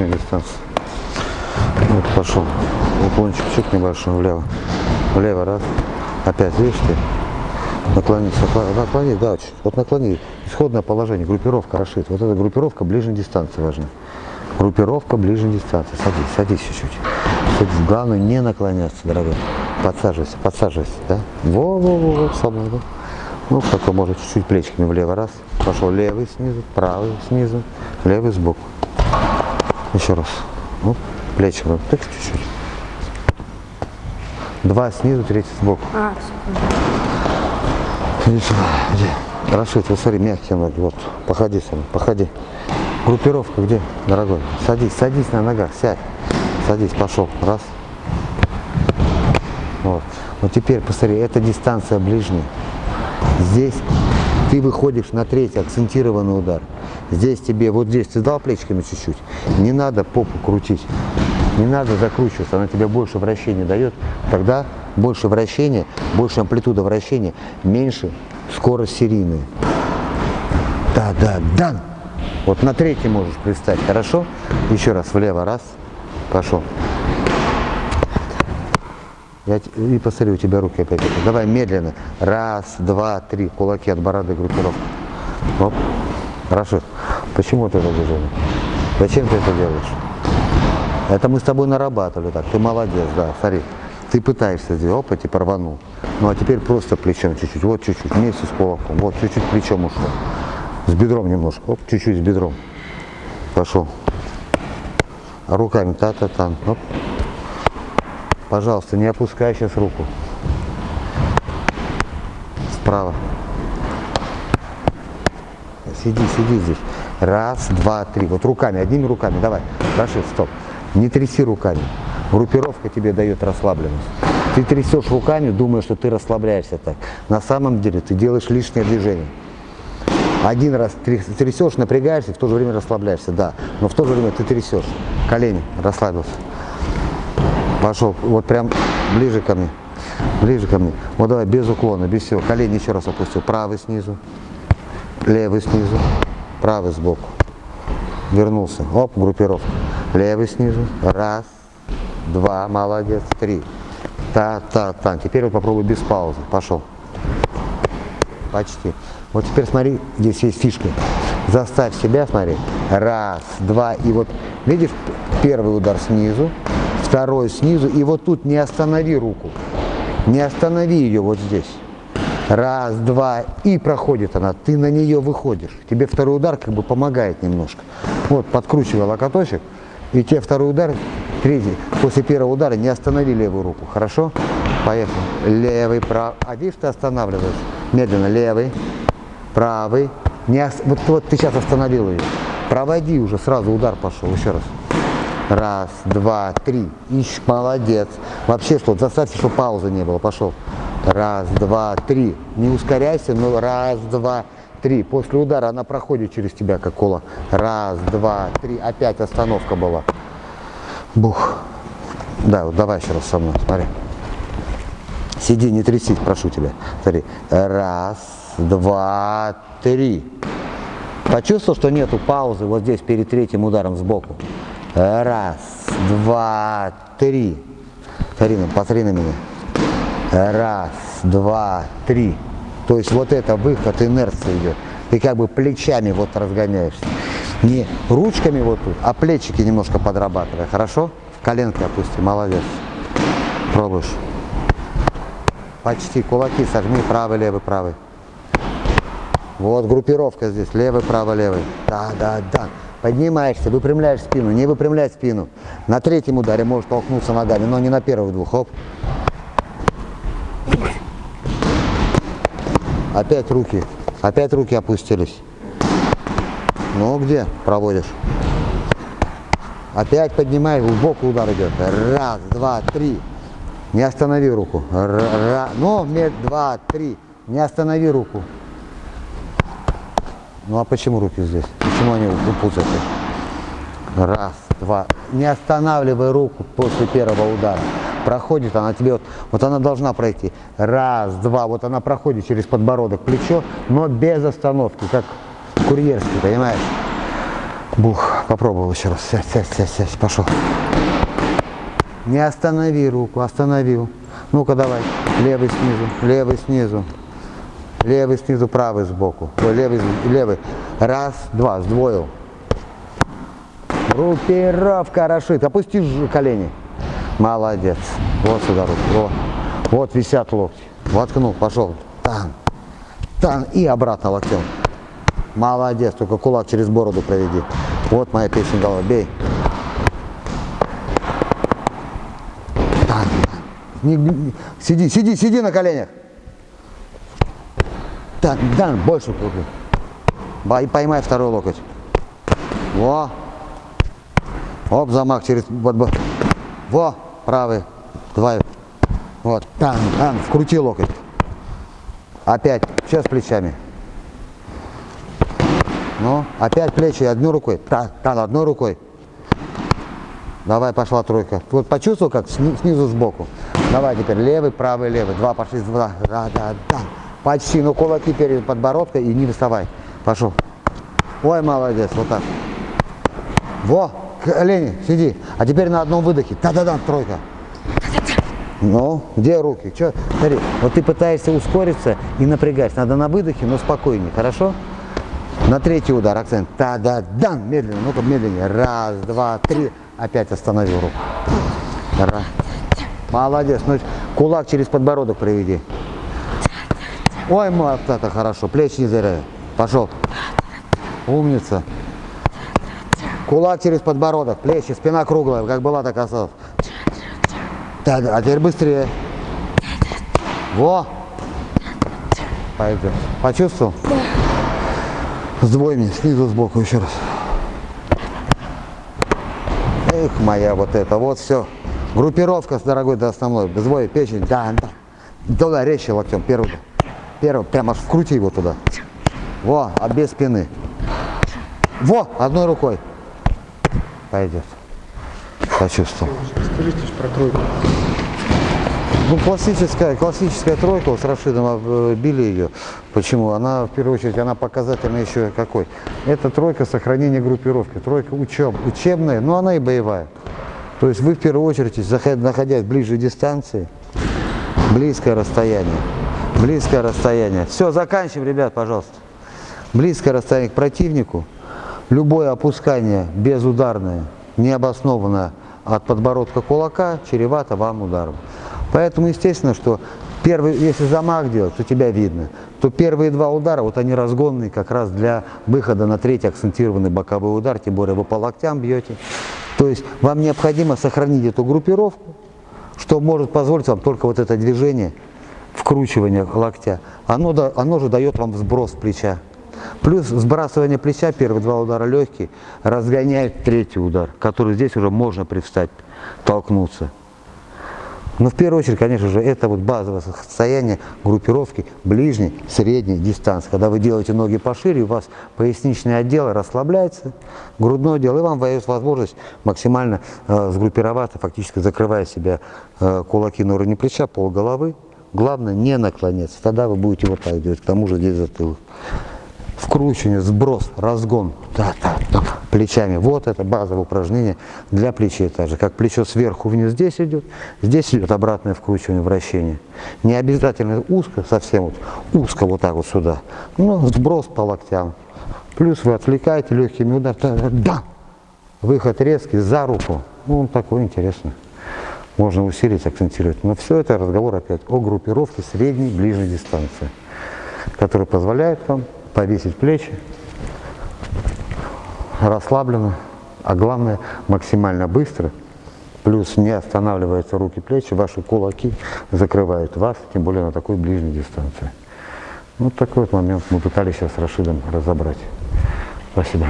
ближняя дистанция. Вот пошел. Уклончик чуть небольшой влево. Влево раз. Опять, видишь ты? Наклониться. Наклони, да. Вот наклони. Исходное положение. Группировка расшит. Вот эта группировка ближней дистанции важна. Группировка ближней дистанции. Садись, садись чуть-чуть. Садись. Главное не наклоняться, дорогой. Подсаживайся, подсаживайся, да? Во-во-во, свобода. Ну, только может чуть-чуть плечиками влево. Раз. Пошел левый снизу, правый снизу, левый сбоку. Еще раз. Ну, плечиками. Так чуть-чуть. Два снизу, третий сбоку. А, Иди сюда, иди. Рашид, вот смотри, мягкие ноги, вот, походи со мной, походи. Группировка где, дорогой? Садись, садись на ногах, сядь. Садись, пошел, раз. Вот. Вот теперь, посмотри, это дистанция ближняя. Здесь ты выходишь на третий акцентированный удар. Здесь тебе, вот здесь, ты дал плечиками чуть-чуть. Не надо попу крутить. Не надо закручиваться, она тебе больше вращения дает. Тогда больше вращения, больше амплитуда вращения, меньше скорость серийная. Да, да, да. Вот на третий можешь представить, хорошо? Еще раз, влево, раз, пошел. Я, и посмотри, у тебя руки опять. Давай медленно. Раз, два, три. Кулаки от бороды группировка. Оп. Хорошо. Почему ты это движение? Зачем ты это делаешь? Это мы с тобой нарабатывали так. Ты молодец, да, смотри. Ты пытаешься сделать, опа, типа рванул. Ну а теперь просто плечом чуть-чуть, вот чуть-чуть, вместе с кулаком. Вот чуть-чуть плечом ушло. С бедром немножко, оп, чуть-чуть с бедром. Пошел. А руками та-та-та. Оп. Пожалуйста, не опускай сейчас руку. Справа. Сиди, сиди здесь. Раз, два, три. Вот руками, одними руками. Давай. Рашид, стоп. Не тряси руками. Группировка тебе дает расслабленность. Ты трясешь руками, думая, что ты расслабляешься так. На самом деле ты делаешь лишнее движение. Один раз тряс- трясешь, напрягаешься, в то же время расслабляешься, да. Но в то же время ты трясешь. Колени, расслабился. Пошел, вот прям ближе ко мне. Ближе ко мне. Вот давай, без уклона, без всего. Колени еще раз опустил. Правый снизу, левый снизу, правый сбоку. Вернулся. Оп, группировка. Левый снизу. Раз, два, молодец, три. Та-та-та. Теперь вот попробуй без паузы. Пошел. Почти. Вот теперь смотри, здесь есть фишка. Заставь себя, смотри. Раз, два, и вот, видишь, первый удар снизу, второй снизу, и вот тут не останови руку. Не останови ее вот здесь. Раз, два, и проходит она. Ты на нее выходишь. Тебе второй удар как бы помогает немножко. Вот, подкручивай локоточек, и тебе второй удар, третий. После первого удара не останови левую руку. Хорошо? Поехали. Левый, правый. А видишь, ты останавливаешь. Медленно. Левый, правый. Не ос- вот, вот ты сейчас остановил ее. Проводи уже, сразу удар пошел. Еще раз. Раз, два, три. Ищ, молодец. Вообще, что, заставьте, чтобы паузы не было. Пошел. Раз, два, три. Не ускоряйся, но раз, два, три. После удара она проходит через тебя, как кола. Раз, два, три. Опять остановка была. Бух. Да, вот давай еще раз со мной, смотри. Сиди, не трясись, прошу тебя. Смотри. Раз, два, три. Почувствовал, что нету паузы вот здесь перед третьим ударом сбоку. Раз, два, три. Смотри, на- посмотри на меня. Раз, два, три. То есть вот это выход, инерция идет. Ты как бы плечами вот разгоняешься. Не ручками вот тут, а плечики немножко подрабатывай. Хорошо? Коленки опусти, молодец. Пробуешь. Почти кулаки сожми, правый, левый, правый. Вот группировка здесь, левый, правый, левый. Да, да, да. Поднимаешься, выпрямляешь спину, не выпрямляй спину. На третьем ударе можешь толкнуться ногами, но не на первых двух. Хоп. Опять руки, опять руки опустились. Ну где проводишь? Опять поднимай, в бок удар идет. Раз, два, три. Не останови руку. Р- ра- Ну, мед, два, три. Не останови руку. Ну а почему руки здесь? Почему они выпутаны? Раз, два. Не останавливай руку после первого удара. Проходит она тебе, вот, вот она должна пройти. Раз, два, вот она проходит через подбородок, плечо, но без остановки, как курьерский, понимаешь? Бух, попробовал еще раз. Сядь, сядь, сядь, сядь, пошел. Не останови руку, остановил. Ну-ка давай. Левый снизу, левый снизу. Левый снизу, правый сбоку. Ой, левый, левый. Раз, два, сдвоил. Группировка Рашид. Опусти колени. Молодец. Вот сюда руки. Вот, вот висят локти. Воткнул, пошел. Тан. Тан. И обратно локтем. Молодец. Только кулак через бороду проведи. Вот моя печень голова. Бей. Тан. Не, не, сиди, сиди, сиди на коленях. Так, да, больше крупно. И поймай второй локоть. Во. Оп, замах через... Во, правый. Два. Вот. Там, там, вкрути локоть. Опять. Сейчас плечами. Ну, опять плечи одной рукой. Так, так, одной рукой. Давай, пошла тройка. Вот почувствовал, как снизу сбоку. Давай теперь левый, правый, левый. Два пошли, два. Да, да, да. Почти, ну кулаки перед подбородкой и не доставай. Пошел. Ой, молодец, вот так. Во, колени, сиди. А теперь на одном выдохе. Да-да-да, тройка. Ну, где руки? Че? Смотри, вот ты пытаешься ускориться и напрягать. Надо на выдохе, но спокойнее, хорошо? На третий удар акцент. Да-да-да, медленно, ну-ка медленнее. Раз, два, три. Опять остановил руку. Раз. Молодец. Ну, кулак через подбородок проведи. Ой, вот это хорошо. Плечи не зря. Пошел. Умница. Кулак через подбородок, плечи, спина круглая, как была, так осталась. Так, а теперь быстрее. Во! Пойдем. Почувствовал? Сдвой мне, снизу, сбоку еще раз. Эх, моя вот это, вот все. Группировка, дорогой, до основной. Сдвой, печень, да, да. Туда резче локтем, первый. Первый, прямо вкрути его туда. Во, а без спины. Во, одной рукой. Пойдет. Почувствовал. Скажите про тройку. Ну, классическая, классическая тройка, с Рашидом били ее. Почему? Она, в первую очередь, она показательная еще какой. Это тройка сохранения группировки. Тройка учеб, учебная, но она и боевая. То есть вы, в первую очередь, находясь ближе дистанции, близкое расстояние, Близкое расстояние. Все, заканчиваем, ребят, пожалуйста. Близкое расстояние к противнику. Любое опускание безударное, необоснованное от подбородка кулака, чревато вам ударом. Поэтому, естественно, что первый, если замах делать, то тебя видно, то первые два удара, вот они разгонные как раз для выхода на третий акцентированный боковой удар, тем более вы по локтям бьете. То есть вам необходимо сохранить эту группировку, что может позволить вам только вот это движение вкручивание локтя, оно, оно же дает вам сброс плеча. Плюс сбрасывание плеча, первые два удара легкие, разгоняет третий удар, который здесь уже можно привстать, толкнуться. Но в первую очередь, конечно же, это вот базовое состояние группировки ближней, средней дистанции. Когда вы делаете ноги пошире, у вас поясничный отдел расслабляется, грудной отдел, и вам дает возможность максимально э, сгруппироваться, фактически закрывая себя э, кулаки на уровне плеча, пол головы. Главное не наклоняться, тогда вы будете вот так делать, к тому же здесь затылок. Вкручивание, сброс, разгон, да, да, да, плечами. Вот это базовое упражнение для плечей также. Как плечо сверху вниз здесь идет, здесь идет обратное вкручивание, вращение. Не обязательно узко, совсем вот узко вот так вот сюда. Ну, сброс по локтям. Плюс вы отвлекаете легкими ударами. Да! Выход резкий за руку. Ну, он такой интересный можно усилить, акцентировать. Но все это разговор опять о группировке средней, ближней дистанции, которая позволяет вам повесить плечи расслабленно, а главное максимально быстро, плюс не останавливаются руки, плечи, ваши кулаки закрывают вас, тем более на такой ближней дистанции. Вот такой вот момент мы пытались сейчас с Рашидом разобрать. Спасибо.